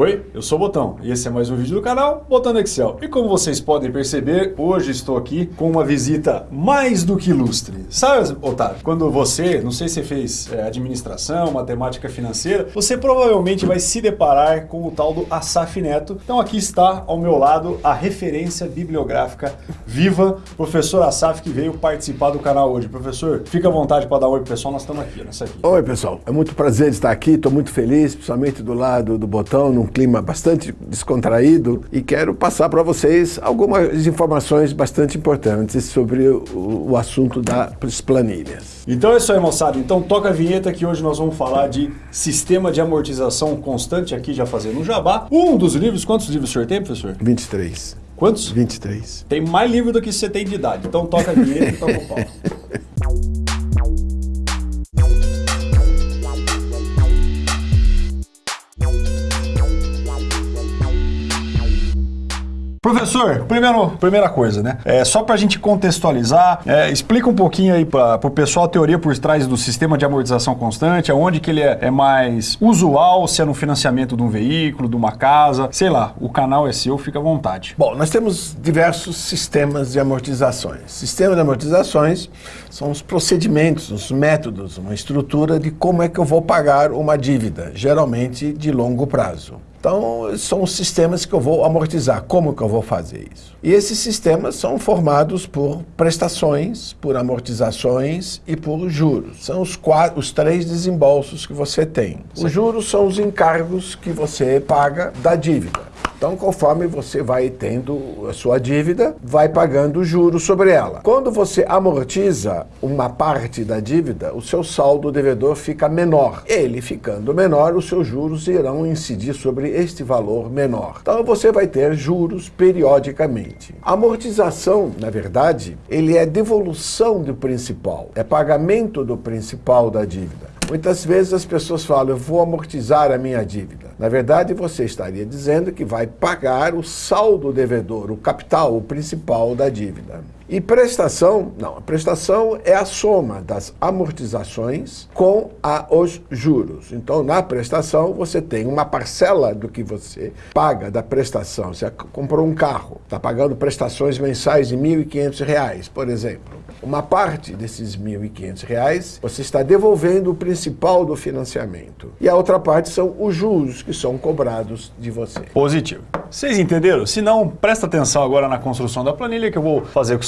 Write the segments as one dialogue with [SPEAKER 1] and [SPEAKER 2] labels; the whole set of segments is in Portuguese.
[SPEAKER 1] Oi, eu sou o Botão e esse é mais um vídeo do canal Botando Excel. E como vocês podem perceber, hoje estou aqui com uma visita mais do que ilustre. Sabe, Otávio, quando você, não sei se fez é, administração, matemática financeira, você provavelmente vai se deparar com o tal do Asaf Neto. Então aqui está ao meu lado a referência bibliográfica viva, professor Asaf, que veio participar do canal hoje. Professor, fica à vontade para dar um oi pro pessoal, nós estamos aqui nessa aqui.
[SPEAKER 2] Oi pessoal, é muito prazer estar aqui, estou muito feliz, principalmente do lado do Botão, clima bastante descontraído e quero passar para vocês algumas informações bastante importantes sobre o, o assunto das planilhas.
[SPEAKER 1] Então é isso aí, moçada. Então toca a vinheta que hoje nós vamos falar de sistema de amortização constante, aqui já fazendo um jabá. Um dos livros, quantos livros o senhor tem, professor?
[SPEAKER 2] 23.
[SPEAKER 1] Quantos?
[SPEAKER 2] 23.
[SPEAKER 1] Tem mais livro do que você tem de idade. Então toca a vinheta e toca o pau. Professor, primeiro, primeira coisa, né? É, só para a gente contextualizar, é, explica um pouquinho aí para o pessoal a teoria por trás do sistema de amortização constante, aonde que ele é, é, mais usual, se é no financiamento de um veículo, de uma casa, sei lá, o canal é seu, fica à vontade.
[SPEAKER 2] Bom, nós temos diversos sistemas de amortizações. Sistema de amortizações são os procedimentos, os métodos, uma estrutura de como é que eu vou pagar uma dívida, geralmente de longo prazo. Então, são os sistemas que eu vou amortizar. Como que eu vou fazer isso? E esses sistemas são formados por prestações, por amortizações e por juros. São os, quatro, os três desembolsos que você tem. Os juros são os encargos que você paga da dívida. Então, conforme você vai tendo a sua dívida, vai pagando juros sobre ela. Quando você amortiza uma parte da dívida, o seu saldo devedor fica menor. Ele ficando menor, os seus juros irão incidir sobre este valor menor. Então, você vai ter juros periodicamente. Amortização, na verdade, ele é devolução do principal, é pagamento do principal da dívida. Muitas vezes as pessoas falam, eu vou amortizar a minha dívida. Na verdade, você estaria dizendo que vai pagar o saldo devedor, o capital, o principal da dívida. E prestação, não, a prestação é a soma das amortizações com a, os juros. Então, na prestação, você tem uma parcela do que você paga da prestação. Você comprou um carro, está pagando prestações mensais de R$ 1.500, por exemplo. Uma parte desses R$ 1.500 você está devolvendo o principal do financiamento. E a outra parte são os juros que são cobrados de você.
[SPEAKER 1] Positivo. Vocês entenderam? Se não, presta atenção agora na construção da planilha que eu vou fazer com,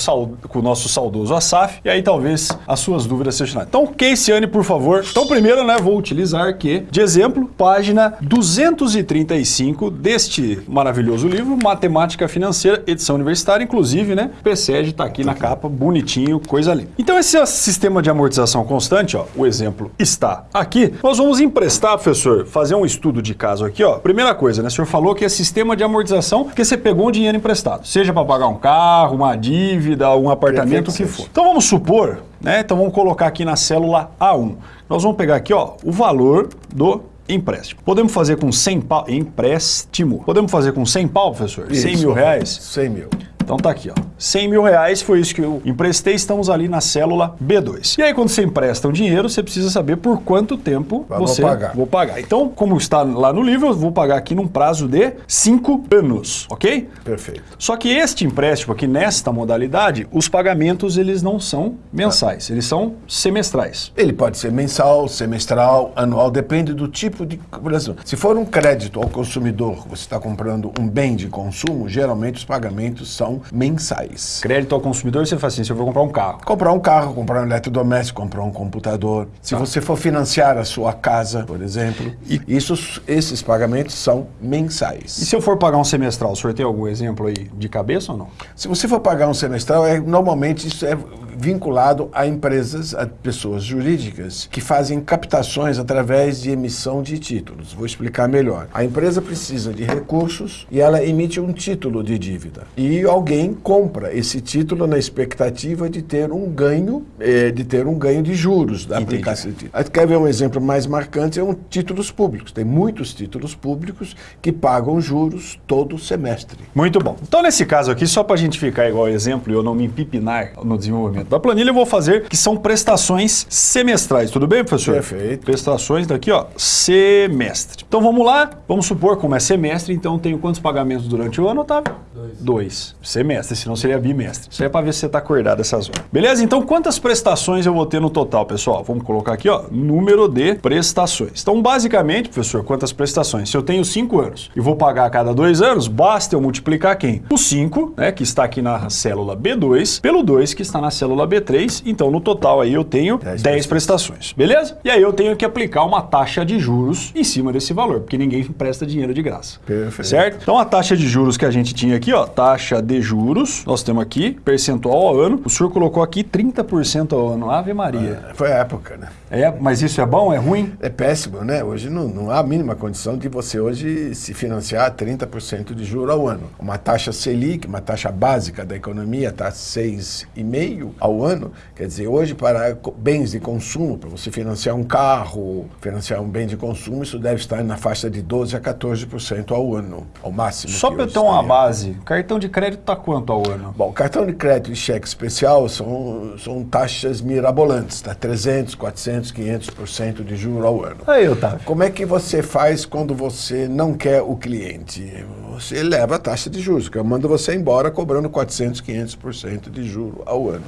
[SPEAKER 1] com o nosso saudoso Asaf e aí talvez as suas dúvidas sejam. Então, Caseyane, por favor. Então, primeiro, né, vou utilizar aqui de exemplo, página 235 deste maravilhoso livro, Matemática Financeira, edição universitária, inclusive, né? O PSEG está aqui na capa, bonitinho, coisa ali. Então, esse é sistema de amortização constante, ó, o exemplo está aqui. Nós vamos emprestar, professor, fazer um estudo de caso aqui, ó. Primeira coisa, né? O senhor falou que é sistema de amortização porque você pegou um dinheiro emprestado, seja para pagar um carro, uma dívida, um apartamento, o que for. Então vamos supor, né? Então vamos colocar aqui na célula A1. Nós vamos pegar aqui, ó, o valor do empréstimo. Podemos fazer com 100 pau, empréstimo. Podemos fazer com 100 pau, professor?
[SPEAKER 2] Isso,
[SPEAKER 1] 100 mil reais?
[SPEAKER 2] 100 mil.
[SPEAKER 1] Então tá aqui, ó. 100 mil reais foi isso que eu emprestei, estamos ali na célula B2. E aí quando você empresta um dinheiro, você precisa saber por quanto tempo você
[SPEAKER 2] vou pagar.
[SPEAKER 1] vou pagar. Então, como está lá no livro, eu vou pagar aqui num prazo de 5 anos, ok?
[SPEAKER 2] Perfeito.
[SPEAKER 1] Só que este empréstimo aqui, nesta modalidade, os pagamentos eles não são mensais, eles são semestrais.
[SPEAKER 2] Ele pode ser mensal, semestral, anual, depende do tipo de... Por exemplo, se for um crédito ao consumidor, você está comprando um bem de consumo, geralmente os pagamentos são mensais.
[SPEAKER 1] Crédito ao consumidor, você faz assim, se eu vou comprar um carro.
[SPEAKER 2] Comprar um carro, comprar um eletrodoméstico, comprar um computador. Se
[SPEAKER 1] Tá.
[SPEAKER 2] você for financiar a sua casa, por exemplo, isso, esses pagamentos são
[SPEAKER 1] E
[SPEAKER 2] mensais.
[SPEAKER 1] se eu for pagar um semestral, o senhor tem algum exemplo aí de cabeça ou não?
[SPEAKER 2] Se você for pagar um semestral, é, normalmente isso é vinculado a empresas, a pessoas jurídicas que fazem captações através de emissão de títulos. Vou explicar melhor. A empresa precisa de recursos e ela emite um título de dívida. E alguém compra esse título na expectativa de ter um ganho, eh, de ter um ganho de juros da
[SPEAKER 1] Entendi.
[SPEAKER 2] aplicação. de título. Quer ver um exemplo mais marcante? São títulos públicos. Tem muitos títulos públicos que pagam juros todo semestre.
[SPEAKER 1] Muito bom. Então, nesse caso aqui, só para a gente ficar igual exemplo e eu não me empipinar no desenvolvimento da planilha, eu vou fazer que são prestações semestrais. Tudo bem, professor?
[SPEAKER 2] Perfeito.
[SPEAKER 1] Prestações daqui, ó, semestre. Então vamos lá, vamos supor como é semestre, então tenho quantos pagamentos durante o ano, Otávio? Dois. Dois. Semestre, senão seria bimestre. Isso aí é para ver se você está acordado essas horas. Beleza? Então quantas prestações eu vou ter no total, pessoal? Vamos colocar aqui, ó, número de prestações. Então basicamente, professor, quantas prestações? Se eu tenho cinco anos e vou pagar a cada dois anos, basta eu multiplicar quem? O 5, né, que está aqui na célula B2, pelo 2, que está na célula B3. Então no total aí eu tenho 10, 10 prestações. Beleza? E aí eu tenho que aplicar uma taxa de juros em cima desse valor, porque ninguém empresta dinheiro de graça.
[SPEAKER 2] Perfeito.
[SPEAKER 1] Certo? Então a taxa de juros que a gente tinha aqui, ó, taxa de juros, nós temos aqui, percentual ao ano. O senhor colocou aqui 30% ao ano. Ave Maria.
[SPEAKER 2] É, foi a época, né?
[SPEAKER 1] É, mas isso é bom? É ruim?
[SPEAKER 2] É péssimo, né? Hoje não, não há a mínima condição de você hoje se financiar 30% de juro ao ano. Uma taxa Selic, uma taxa básica da economia, está 6,5% ao ano. Quer dizer, hoje para bens de consumo, para você financiar um carro, financiar um bem de consumo, isso deve estar na faixa de 12% a 14% ao ano, ao máximo.
[SPEAKER 1] Só para eu ter uma base, cartão de crédito está quanto ao ano?
[SPEAKER 2] Bom, cartão de crédito e cheque especial são, são taxas mirabolantes, tá? 300, 400, 500% de juro ao ano.
[SPEAKER 1] Aí, Otávio.
[SPEAKER 2] Como é que você faz quando você não quer o cliente? Você eleva a taxa de juros, que eu mando você embora cobrando 400, 500% de juro ao ano.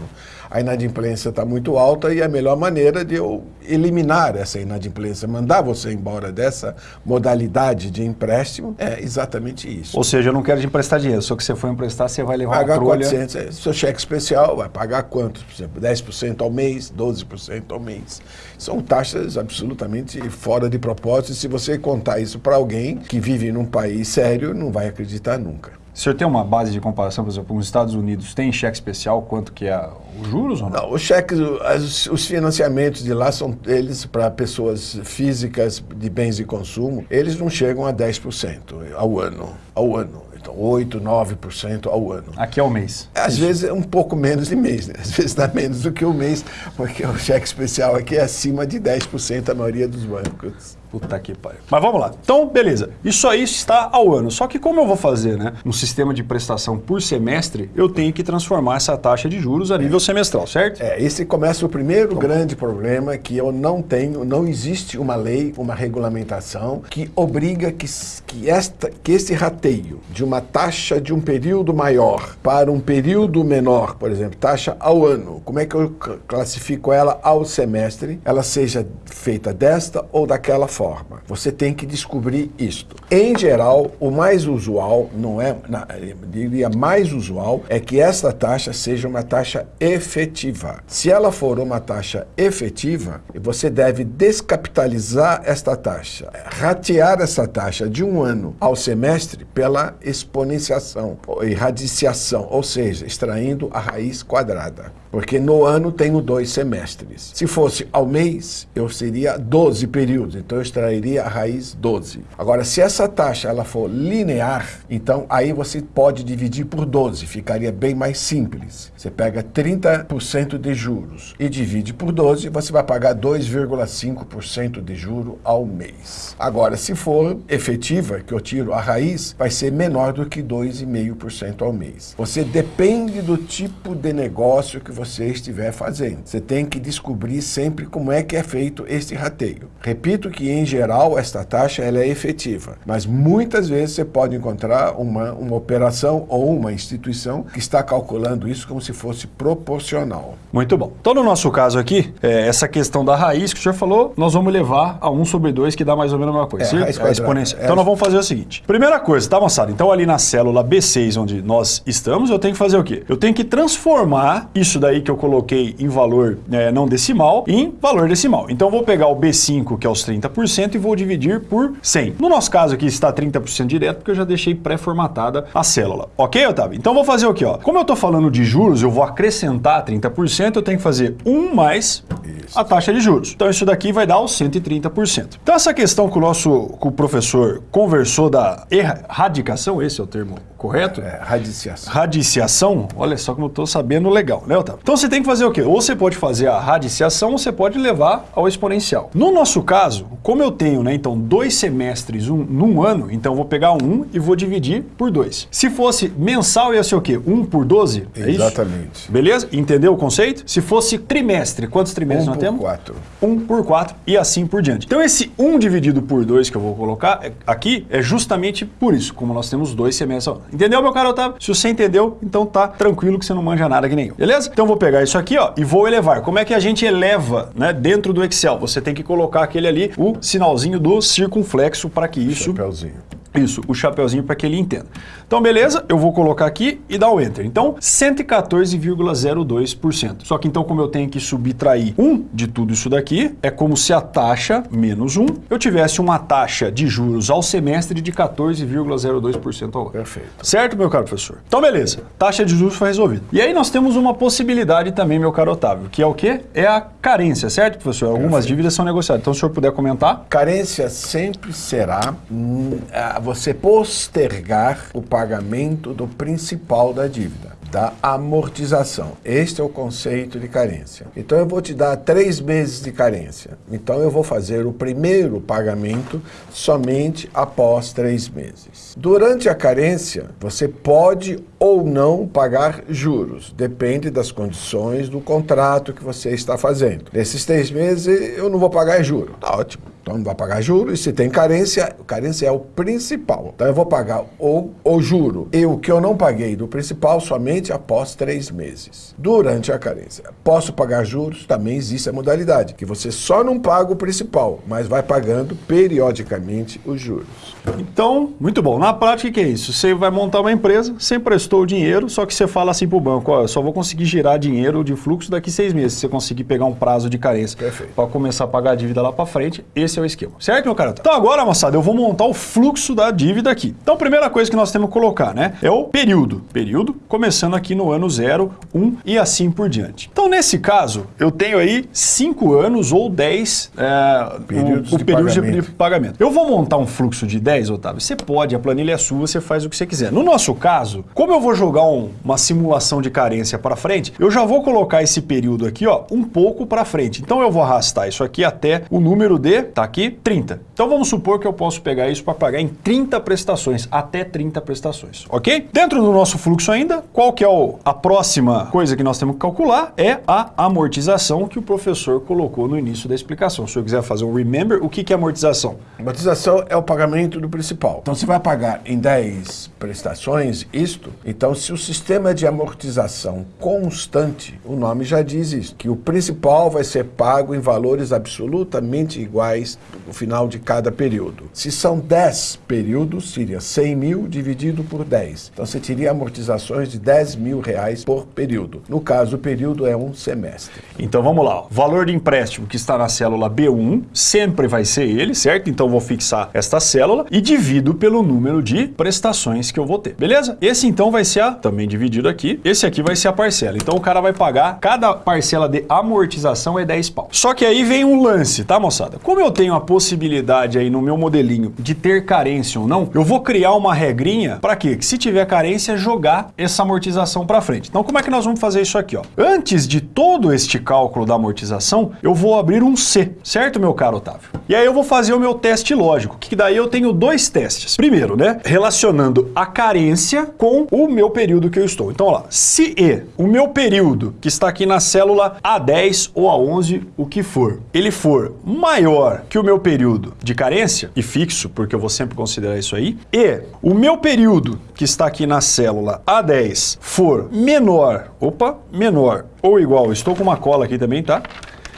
[SPEAKER 2] A inadimplência está muito alta e a melhor maneira de eu eliminar essa inadimplência, mandar você embora dessa modalidade de empréstimo, é exatamente isso.
[SPEAKER 1] Ou seja, eu não quero te emprestar dinheiro, só que você for emprestar, você vai levar
[SPEAKER 2] pagar
[SPEAKER 1] uma trolha...
[SPEAKER 2] 400, é, seu cheque especial vai pagar quanto? Por exemplo, 10% ao mês, 12% ao mês. São taxas absolutamente fora de propósito. Se você contar isso para alguém que vive num país sério, não vai acreditar nunca.
[SPEAKER 1] O senhor tem uma base de comparação, por exemplo, os Estados Unidos tem cheque especial, quanto que é os juros ou não?
[SPEAKER 2] Não, os cheques, os, os financiamentos de lá são eles para pessoas físicas de bens de consumo, eles não chegam a 10% ao ano, ao ano. Então, 8, 9% ao ano.
[SPEAKER 1] Aqui é o mês.
[SPEAKER 2] Às Isso. vezes é um pouco menos de mês, né? Às vezes dá menos do que o mês, porque o cheque especial aqui é acima de 10% a maioria dos bancos.
[SPEAKER 1] Puta que pariu. Mas vamos lá. Então, beleza. Isso aí está ao ano. Só que como eu vou fazer, né? No sistema de prestação por semestre, eu tenho que transformar essa taxa de juros a nível é. semestral, certo?
[SPEAKER 2] É, esse começa o primeiro grande problema que eu não tenho, não existe uma lei, uma regulamentação que obriga que, que, esta, que esse rateio de uma taxa de um período maior para um período menor, por exemplo, taxa ao ano, como é que eu classifico ela ao semestre, ela seja feita desta ou daquela forma forma. Você tem que descobrir isto. Em geral, o mais usual, não é, na, diria mais usual, é que esta taxa seja uma taxa efetiva. Se ela for uma taxa efetiva, você deve descapitalizar esta taxa, ratear essa taxa de um ano ao semestre pela exponenciação, ou irradiciação, ou seja, extraindo a raiz quadrada. Porque no ano tenho dois semestres. Se fosse ao mês, eu seria 12 períodos, então eu extrairia a raiz 12. Agora, se essa taxa ela for linear, então aí você pode dividir por 12, ficaria bem mais simples. Você pega 30% de juros e divide por 12, você vai pagar 2,5% de juro ao mês. Agora, se for efetiva, que eu tiro a raiz, vai ser menor do que 2,5% ao mês. Você depende do tipo de negócio que você você estiver fazendo. Você tem que descobrir sempre como é que é feito este rateio. Repito que, em geral, esta taxa ela é efetiva, mas muitas vezes você pode encontrar uma, uma operação ou uma instituição que está calculando isso como se fosse proporcional.
[SPEAKER 1] Muito bom. Então, no nosso caso aqui, é, essa questão da raiz que o senhor falou, nós vamos levar a 1 sobre 2, que dá mais ou menos a mesma coisa. É, a exponencial. É então, nós vamos fazer o seguinte. Primeira coisa, tá, moçada? Então, ali na célula B6, onde nós estamos, eu tenho que fazer o quê? Eu tenho que transformar isso daí aí que eu coloquei em valor é, não decimal em valor decimal. Então vou pegar o B5, que é os 30%, e vou dividir por 100. No nosso caso aqui está 30% direto, porque eu já deixei pré-formatada a célula. Ok, Otávio? Então vou fazer o que? Como eu estou falando de juros, eu vou acrescentar 30%, eu tenho que fazer 1 mais isso. a taxa de juros. Então isso daqui vai dar os 130%. Então essa questão que o nosso que o professor conversou da erradicação, esse é o termo correto?
[SPEAKER 2] É, radiciação.
[SPEAKER 1] Radiciação, olha só como eu estou sabendo legal, né, Otávio? Então você tem que fazer o quê? Ou você pode fazer a radiciação ou você pode levar ao exponencial. No nosso caso, como eu tenho, né, então, dois semestres um, num ano, então eu vou pegar um e vou dividir por dois. Se fosse mensal, ia ser o quê? Um por 12? É
[SPEAKER 2] Exatamente.
[SPEAKER 1] Isso? Beleza? Entendeu o conceito? Se fosse trimestre, quantos trimestres
[SPEAKER 2] um
[SPEAKER 1] nós
[SPEAKER 2] por
[SPEAKER 1] temos?
[SPEAKER 2] quatro.
[SPEAKER 1] Um por quatro e assim por diante. Então esse 1 dividido por 2 que eu vou colocar é- aqui é justamente por isso, como nós temos dois semestres. Entendeu, meu caro Otávio? Se você entendeu, então tá tranquilo que você não manja nada que nem eu. Beleza? Então vou pegar isso aqui, ó, e vou elevar. Como é que a gente eleva, né, dentro do Excel? Você tem que colocar aquele ali, o sinalzinho do circunflexo para que isso
[SPEAKER 2] Chapeuzinho.
[SPEAKER 1] Isso, o chapeuzinho para que ele entenda. Então, beleza, eu vou colocar aqui e dar o Enter. Então, 114,02%. Só que então, como eu tenho que subtrair 1 de tudo isso daqui, é como se a taxa, menos 1, eu tivesse uma taxa de juros ao semestre de 14,02% ao ano.
[SPEAKER 2] Perfeito.
[SPEAKER 1] Certo, meu caro professor? Então, beleza. Taxa de juros foi resolvida. E aí nós temos uma possibilidade também, meu caro Otávio, que é o quê? É a carência, certo, professor? Algumas
[SPEAKER 2] Perfeito.
[SPEAKER 1] dívidas são negociadas. Então, se o senhor puder comentar.
[SPEAKER 2] Carência sempre será hum, você postergar o pagamento do principal da dívida, da amortização. Este é o conceito de carência. Então eu vou te dar três meses de carência. Então eu vou fazer o primeiro pagamento somente após três meses. Durante a carência, você pode ou não pagar juros. Depende das condições do contrato que você está fazendo. Nesses três meses eu não vou pagar juro. Tá ótimo. Então não vai pagar juros. E se tem carência, carência é o principal. Então eu vou pagar o, o juro e o que eu não paguei do principal somente após três meses. Durante a carência. Posso pagar juros? Também existe a modalidade, que você só não paga o principal, mas vai pagando periodicamente os juros.
[SPEAKER 1] Então, muito bom. Na prática, o que é isso? Você vai montar uma empresa, você emprestou o dinheiro, só que você fala assim para o banco, ó, eu só vou conseguir girar dinheiro de fluxo daqui seis meses, se você conseguir pegar um prazo de carência para começar a pagar a dívida lá para frente, esse é o esquema. Certo, meu cara? Então agora, moçada, eu vou montar o fluxo da dívida aqui. Então, primeira coisa que nós temos que colocar, né, é o período. Período começando aqui no ano 0, 1 um, e assim por diante. Então, nesse caso, eu tenho aí 5 anos ou 10 é,
[SPEAKER 2] Períodos
[SPEAKER 1] o, o
[SPEAKER 2] de
[SPEAKER 1] período de
[SPEAKER 2] pagamento.
[SPEAKER 1] pagamento. Eu vou montar um fluxo de 10, Otávio? Você pode, a planilha é sua, você faz o que você quiser. No nosso caso, como eu vou jogar um- uma simulação de carência para frente, eu já vou colocar esse período aqui, ó, um pouco para frente. Então eu vou arrastar isso aqui até o número de, tá aqui, 30. Então vamos supor que eu posso pegar isso para pagar em 30 prestações, até 30 prestações, ok? Dentro do nosso fluxo ainda, qual que é o- a próxima coisa que nós temos que calcular? É a amortização que o professor colocou no início da explicação. Se eu quiser fazer um remember, o que que é amortização?
[SPEAKER 2] Amortização é o pagamento do principal. Então, você vai pagar em 10 prestações isto. Então, se o sistema de amortização constante, o nome já diz isso, que o principal vai ser pago em valores absolutamente iguais no final de cada período. Se são 10 períodos, seria 100 mil dividido por 10. Então, você teria amortizações de 10 mil reais por período. No caso, o período é um semestre.
[SPEAKER 1] Então vamos lá. Valor de empréstimo que está na célula B1 sempre vai ser ele, certo? Então vou fixar esta célula e divido pelo número de prestações que eu vou ter. Beleza? Esse então vai ser a, também dividido aqui, esse aqui vai ser a parcela. Então o cara vai pagar, cada parcela de amortização é 10 pau. Só que aí vem um lance, tá moçada? Como eu tenho a possibilidade aí no meu modelinho de ter carência ou não, eu vou criar uma regrinha para quê? Que se tiver carência, jogar essa amortização para frente. Então como é que nós vamos fazer isso aqui, ó? Antes de todo este cálculo da amortização, eu vou abrir um C, certo, meu caro Otávio? E aí eu vou fazer o meu teste lógico, que daí eu tenho dois testes. Primeiro, né, relacionando a carência com o meu período que eu estou. Então, ó lá, se E, o meu período, que está aqui na célula A10 ou A11, o que for, ele for maior que o meu período de carência, e fixo, porque eu vou sempre considerar isso aí, e o meu período, que está aqui na célula A10, for menor, opa, menor ou igual, estou com uma cola aqui também, tá?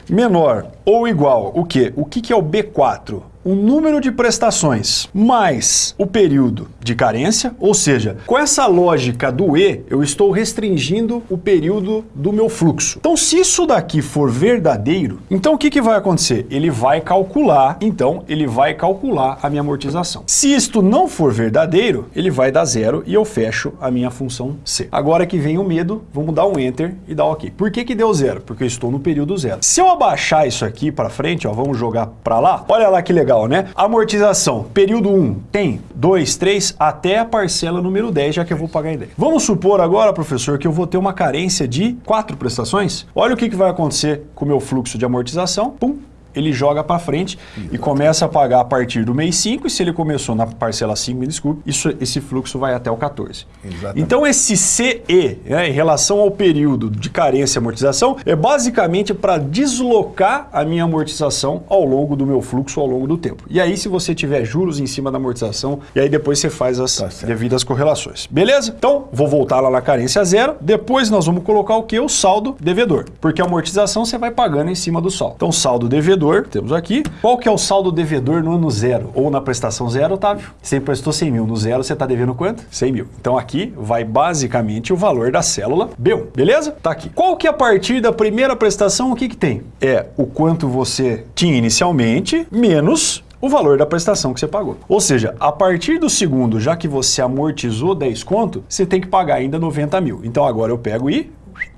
[SPEAKER 1] menor ou igual o quê? O que, que é o B4? O número de prestações mais o período de carência, ou seja, com essa lógica do E, eu estou restringindo o período do meu fluxo. Então, se isso daqui for verdadeiro, então o que, que vai acontecer? Ele vai calcular, então, ele vai calcular a minha amortização. Se isto não for verdadeiro, ele vai dar zero e eu fecho a minha função C. Agora que vem o medo, vamos dar um Enter e dar OK. Por que, que deu zero? Porque eu estou no período zero. Se eu abaixar isso aqui para frente, ó, vamos jogar para lá, olha lá que legal. Legal, né? Amortização, período 1, tem 2, 3, até a parcela número 10, já que eu vou pagar em 10. Vamos supor agora, professor, que eu vou ter uma carência de quatro prestações? Olha o que, que vai acontecer com o meu fluxo de amortização. Pum, ele joga para frente e começa a pagar a partir do mês 5, e se ele começou na parcela 5, me desculpe, isso, esse fluxo vai até o 14. Exatamente. Então esse CE, né, em relação ao período de carência e amortização, é basicamente para deslocar a minha amortização ao longo do meu fluxo, ao longo do tempo. E aí se você tiver juros em cima da amortização, e aí depois você faz as tá devidas correlações. Beleza? Então, vou voltar lá na carência zero, depois nós vamos colocar o que? O saldo devedor, porque a amortização você vai pagando em cima do saldo. Então, saldo devedor devedor, temos aqui. Qual que é o saldo devedor no ano zero? Ou na prestação zero, Otávio? Você emprestou 100 mil, no zero você está devendo quanto? 100 mil. Então aqui vai basicamente o valor da célula B1, beleza? Tá aqui. Qual que é a partir da primeira prestação, o que que tem? É o quanto você tinha inicialmente, menos o valor da prestação que você pagou. Ou seja, a partir do segundo, já que você amortizou 10 conto, você tem que pagar ainda 90 mil. Então agora eu pego e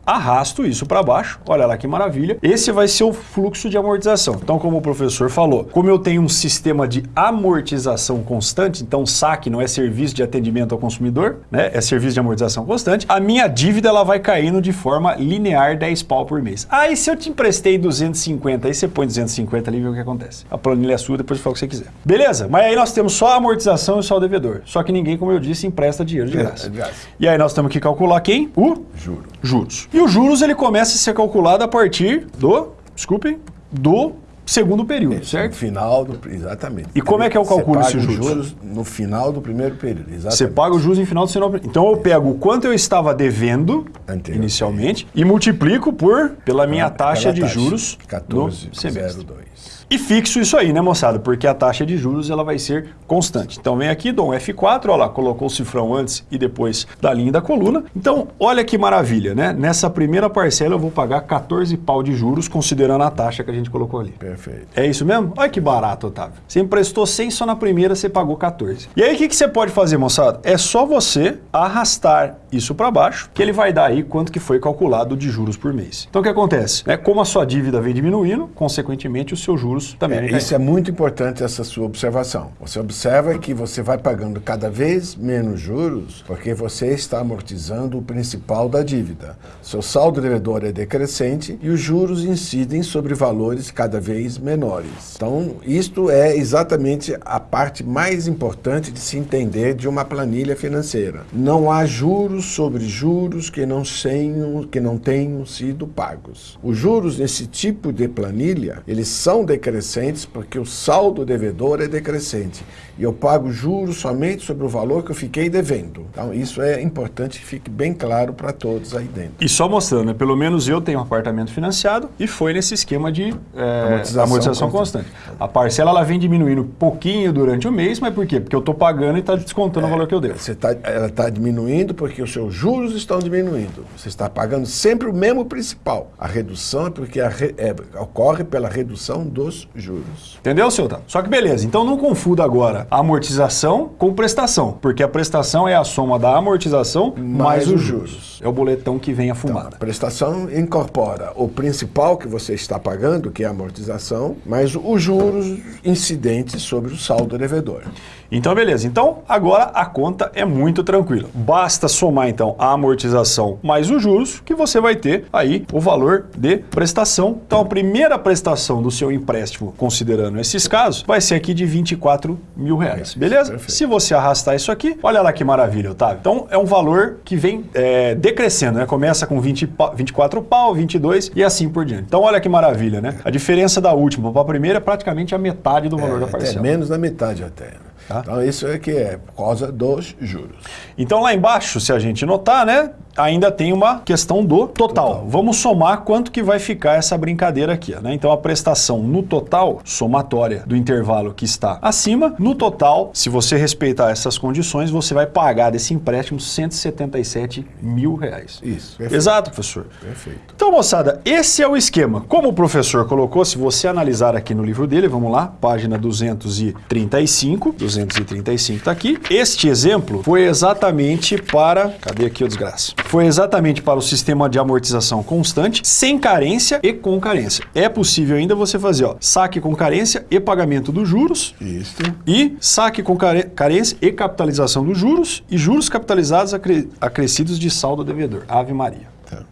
[SPEAKER 1] arrasto isso para baixo, olha lá que maravilha. Esse vai ser o fluxo de amortização. Então, como o professor falou, como eu tenho um sistema de amortização constante, então saque não é serviço de atendimento ao consumidor, né? é serviço de amortização constante, a minha dívida ela vai caindo de forma linear 10 pau por mês. Aí ah, se eu te emprestei 250, aí você põe 250 ali e vê o que acontece. A planilha é sua, depois fala o que você quiser. Beleza, mas aí nós temos só a amortização e só o devedor. Só que ninguém, como eu disse, empresta dinheiro de graça. É, é de graça. E aí nós temos que calcular quem? O?
[SPEAKER 2] Juro.
[SPEAKER 1] Juros. E os juros ele começa a ser calculado a partir do, desculpe, do segundo período, é, certo? No
[SPEAKER 2] final do, exatamente.
[SPEAKER 1] E como é que é o cálculo desses juros? juros?
[SPEAKER 2] No final do primeiro período, exatamente.
[SPEAKER 1] Você paga os juros no final do segundo período. Então eu pego o quanto eu estava devendo inicialmente e multiplico por pela minha taxa de taxa, juros
[SPEAKER 2] 14,02.
[SPEAKER 1] E fixo isso aí, né, moçada? Porque a taxa de juros ela vai ser constante. Então vem aqui, dou um F4, olha lá, colocou o cifrão antes e depois da linha da coluna. Então, olha que maravilha, né? Nessa primeira parcela eu vou pagar 14 pau de juros, considerando a taxa que a gente colocou ali.
[SPEAKER 2] Perfeito.
[SPEAKER 1] É isso mesmo? Olha que barato, Otávio. Você emprestou 100 só na primeira, você pagou 14. E aí o que, que você pode fazer, moçada? É só você arrastar isso para baixo, que ele vai dar aí quanto que foi calculado de juros por mês. Então o que acontece? É, como a sua dívida vem diminuindo, consequentemente o seu juros juros também.
[SPEAKER 2] É, isso é muito importante, essa sua observação. Você observa que você vai pagando cada vez menos juros porque você está amortizando o principal da dívida. Seu saldo devedor é decrescente e os juros incidem sobre valores cada vez menores. Então, isto é exatamente a parte mais importante de se entender de uma planilha financeira. Não há juros sobre juros que não tenham, que não tenham sido pagos. Os juros nesse tipo de planilha, eles são decrescentes decrescentes porque o saldo devedor é decrescente e eu pago juros somente sobre o valor que eu fiquei devendo. Então isso é importante que fique bem claro para todos aí dentro.
[SPEAKER 1] E só mostrando, né? pelo menos eu tenho um apartamento financiado e foi nesse esquema de é, amortização, amortização constante. constante. A parcela ela vem diminuindo pouquinho durante o mês, mas por quê? Porque eu estou pagando e está descontando é, o valor que eu devo.
[SPEAKER 2] Você tá, ela está diminuindo porque os seus juros estão diminuindo. Você está pagando sempre o mesmo principal. A redução é porque a re, é, ocorre pela redução dos juros.
[SPEAKER 1] Entendeu, seu Tato? Só que beleza, então não confunda agora a amortização com prestação, porque a prestação é a soma da amortização mais, mais os juros. juros. É o boletão que vem a fumada. Então,
[SPEAKER 2] a prestação incorpora o principal que você está pagando, que é a amortização, mais os juros incidentes sobre o saldo devedor.
[SPEAKER 1] Então, beleza. Então, agora a conta é muito tranquila. Basta somar, então, a amortização mais os juros, que você vai ter aí o valor de prestação. Então, a primeira prestação do seu empréstimo, considerando esses casos, vai ser aqui de 24 mil reais, beleza? Perfeito. Se você arrastar isso aqui, olha lá que maravilha, Otávio. Então, é um valor que vem é, decrescendo, né? Começa com 20, 24 pau, 22 e assim por diante. Então, olha que maravilha, né? A diferença da última para a primeira é praticamente a metade do valor é, da parcela.
[SPEAKER 2] Até menos da metade até. Tá? Então isso é que é por causa dos juros.
[SPEAKER 1] Então lá embaixo, se a gente notar, né, ainda tem uma questão do total. total. Vamos somar quanto que vai ficar essa brincadeira aqui. Né? Então a prestação no total, somatória do intervalo que está acima, no total, se você respeitar essas condições, você vai pagar desse empréstimo 177 mil reais.
[SPEAKER 2] Isso.
[SPEAKER 1] Perfeito. Exato, professor.
[SPEAKER 2] Perfeito.
[SPEAKER 1] Então, moçada, esse é o esquema. Como o professor colocou, se você analisar aqui no livro dele, vamos lá, página 235, 235 está aqui. Este exemplo foi exatamente para... Cadê aqui o desgraça? Foi exatamente para o sistema de amortização constante, sem carência e com carência. É possível ainda você fazer ó, saque com carência e pagamento dos juros.
[SPEAKER 2] Isso.
[SPEAKER 1] E saque com carência e capitalização dos juros e juros capitalizados acre acrescidos de saldo devedor. Ave Maria. Tá.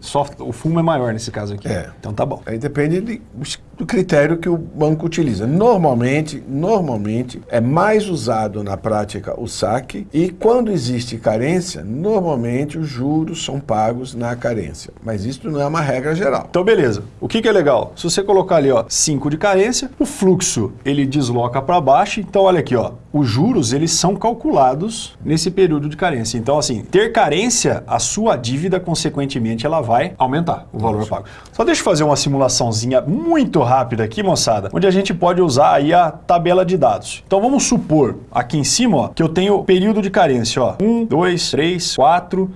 [SPEAKER 1] Só, o fumo é maior nesse caso aqui.
[SPEAKER 2] É.
[SPEAKER 1] Então tá bom.
[SPEAKER 2] Aí depende de, do critério que o banco utiliza. Normalmente, normalmente é mais usado na prática o saque e quando existe carência, normalmente os juros são pagos na carência. Mas isso não é uma regra geral.
[SPEAKER 1] Então beleza. O que, que é legal? Se você colocar ali ó 5 de carência, o fluxo ele desloca para baixo. Então olha aqui ó, os juros eles são calculados nesse período de carência. Então assim, ter carência, a sua dívida consequentemente ela vai aumentar o valor Nossa. pago. Só deixa eu fazer uma simulaçãozinha muito rápida aqui, moçada, onde a gente pode usar aí a tabela de dados. Então vamos supor aqui em cima, ó, que eu tenho período de carência, ó. 1, 2, 3, 4,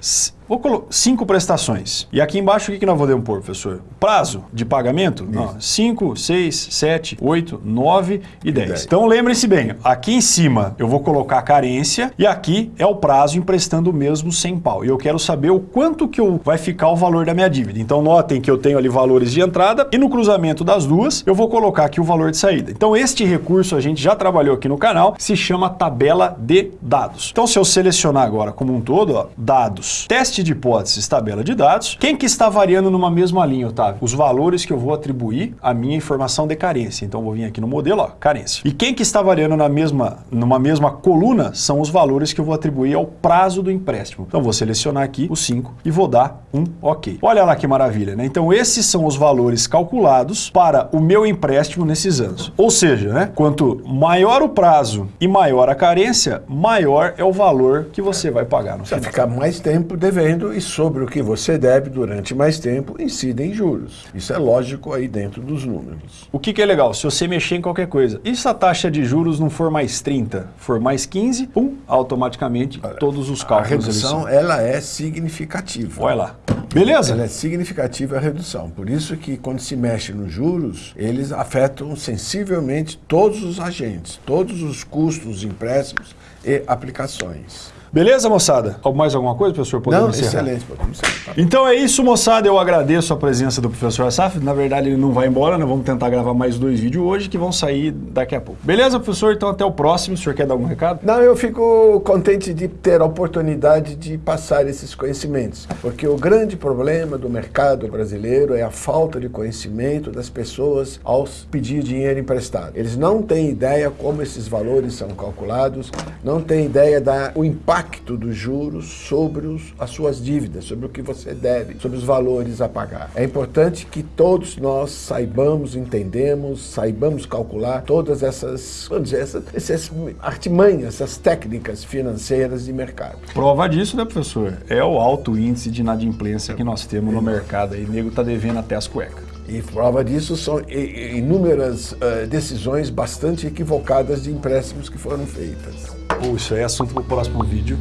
[SPEAKER 1] Vou colocar cinco prestações. E aqui embaixo o que, nós podemos pôr, professor? Prazo de pagamento? Não. 5, 6, 7, 8, 9 e 10. Então lembre-se bem, aqui em cima eu vou colocar a carência e aqui é o prazo emprestando mesmo 100 pau. E eu quero saber o quanto que eu, vai ficar o valor da minha dívida. Então notem que eu tenho ali valores de entrada e no cruzamento das duas eu vou colocar aqui o valor de saída. Então este recurso a gente já trabalhou aqui no canal, se chama tabela de dados. Então se eu selecionar agora como um todo, ó, dados, teste teste de hipóteses, tabela de dados. Quem que está variando numa mesma linha, Otávio? Os valores que eu vou atribuir à minha informação de carência. Então, vou vir aqui no modelo, ó, carência. E quem que está variando na mesma, numa mesma coluna são os valores que eu vou atribuir ao prazo do empréstimo. Então, vou selecionar aqui o 5 e vou dar um OK. Olha lá que maravilha, né? Então, esses são os valores calculados para o meu empréstimo nesses anos. Ou seja, né? Quanto maior o prazo e maior a carência, maior é o valor que você vai pagar no
[SPEAKER 2] final. Vai ficar mais tempo devendo e sobre o que você deve durante mais tempo incidem juros. Isso é lógico aí dentro dos números.
[SPEAKER 1] O que, que é legal? Se você mexer em qualquer coisa, e se a taxa de juros não for mais 30, for mais 15, pum, automaticamente todos os cálculos...
[SPEAKER 2] A redução, ela é significativa.
[SPEAKER 1] Olha lá. Beleza?
[SPEAKER 2] Ela é significativa a redução. Por isso que quando se mexe nos juros, eles afetam sensivelmente todos os agentes, todos os custos, empréstimos e aplicações.
[SPEAKER 1] Beleza, moçada? Mais alguma coisa, professor?
[SPEAKER 2] Podemos não, encerrar? excelente. Podemos
[SPEAKER 1] encerrar. Então é isso, moçada. Eu agradeço a presença do professor Asaf. Na verdade, ele não vai embora, né? Vamos tentar gravar mais dois vídeos hoje que vão sair daqui a pouco. Beleza, professor? Então até o próximo. O senhor quer dar algum recado?
[SPEAKER 2] Não, eu fico contente de ter a oportunidade de passar esses conhecimentos. Porque o grande problema do mercado brasileiro é a falta de conhecimento das pessoas ao pedir dinheiro emprestado. Eles não têm ideia como esses valores são calculados, não têm ideia do impacto impacto dos juros sobre os, as suas dívidas, sobre o que você deve, sobre os valores a pagar. É importante que todos nós saibamos, entendemos, saibamos calcular todas essas, vamos dizer, essas, essas artimanhas, essas técnicas financeiras de mercado.
[SPEAKER 1] Prova disso, né, professor? É o alto índice de inadimplência que nós temos no mercado aí. O nego tá devendo até as cuecas.
[SPEAKER 2] E prova disso são inúmeras uh, decisões bastante equivocadas de empréstimos que foram feitas.
[SPEAKER 1] Aí é assunto para o próximo vídeo.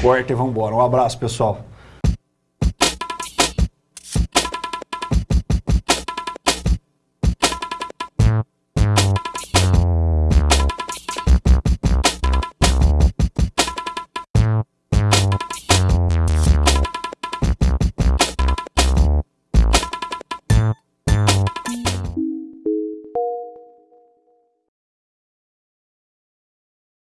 [SPEAKER 1] Corta e vambora. Um abraço, pessoal.